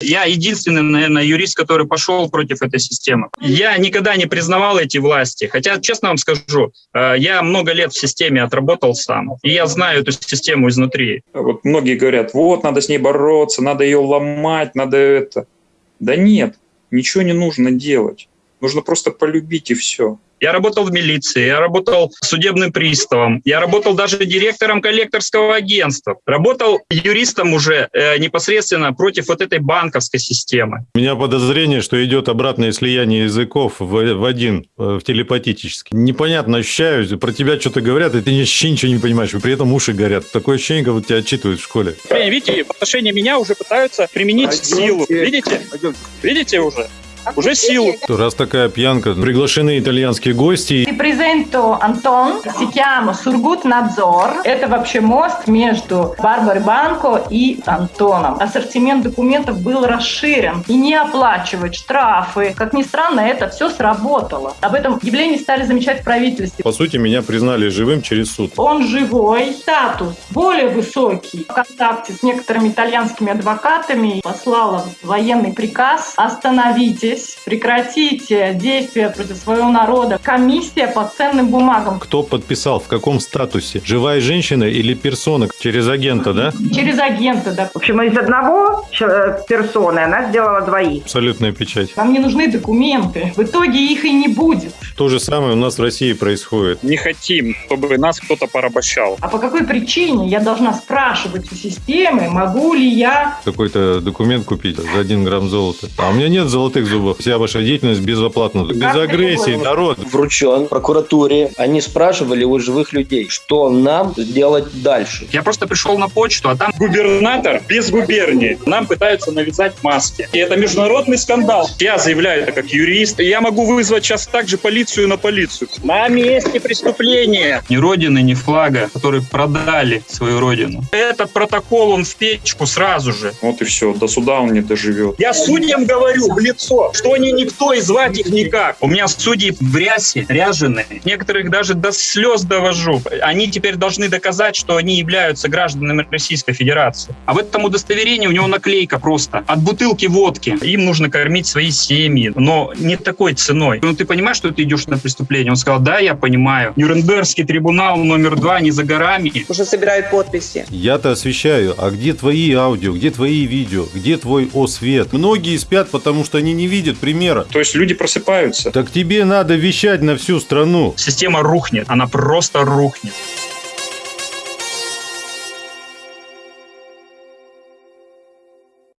Я единственный, наверное, юрист, который пошел против этой системы. Я никогда не признавал эти власти. Хотя, честно вам скажу, э, я много лет в системе отработал сам. И я знаю эту систему изнутри. Вот многие говорят, вот, надо с ней бороться, надо ее ломать, надо это. Да нет, ничего не нужно делать. Нужно просто полюбить и все. Я работал в милиции, я работал судебным приставом, я работал даже директором коллекторского агентства, работал юристом уже э, непосредственно против вот этой банковской системы. У меня подозрение, что идет обратное слияние языков в, в один, э, в телепатический. Непонятно ощущаю, про тебя что-то говорят, и ты вообще ничего не понимаешь, и при этом уши горят. Такое ощущение, как будто тебя отчитывают в школе. Видите, в отношении меня уже пытаются применить Пойдемте. силу. Видите? Пойдемте. Видите уже? Уже силу. Раз такая пьянка, приглашены итальянские гости. Ti presento Антон, chiama Сургут Надзор. Это вообще мост между Барбарой Банко и Антоном. Ассортимент документов был расширен. И не оплачивать штрафы. Как ни странно, это все сработало. Об этом явлении стали замечать в правительстве. По сути, меня признали живым через суд. Он живой. Статус более высокий. В контакте с некоторыми итальянскими адвокатами послала военный приказ «Остановитесь остановитесь, прекратите действия против своего народа. Комиссия по ценным бумагам. Кто подписал, в каком статусе? Живая женщина или персона? Через агента, да? Через агента, да. В общем, из одного э, персоны она сделала двоих. Абсолютная печать. Нам не нужны документы. В итоге их и не будет. То же самое у нас в России происходит. Не хотим, чтобы нас кто-то порабощал. А по какой причине я должна спрашивать у системы, могу ли я... Какой-то документ купить за один грамм золота. А у меня нет золотых зубов чтобы вся ваша деятельность безоплатна. Без агрессии, народ. Вручен прокуратуре. Они спрашивали у живых людей, что нам сделать дальше. Я просто пришел на почту, а там губернатор без губернии. Нам пытаются навязать маски. И это международный скандал. Я заявляю это как юрист. Я могу вызвать сейчас также полицию на полицию. На месте преступления. Ни родины, ни флага, которые продали свою родину. Этот протокол, он в печку сразу же. Вот и все. До суда он не доживет. Я судьям говорю в лицо, что они никто и звать их никак. У меня судьи в рясе, ряженые. Некоторых даже до слез довожу. Они теперь должны доказать, что они являются гражданами Российской Федерации. А в этом удостоверении у него наклейка просто. От бутылки водки. Им нужно кормить свои семьи. Но не такой ценой. Ну, ты понимаешь, что ты идешь на преступление? Он сказал, да, я понимаю. Нюрнбергский трибунал номер два не за горами. Уже собирают подписи. Я-то освещаю. А где твои аудио? Где твои видео? Где твой освет? Многие спят, потому что они не видят видят примера. То есть люди просыпаются. Так тебе надо вещать на всю страну. Система рухнет, она просто рухнет.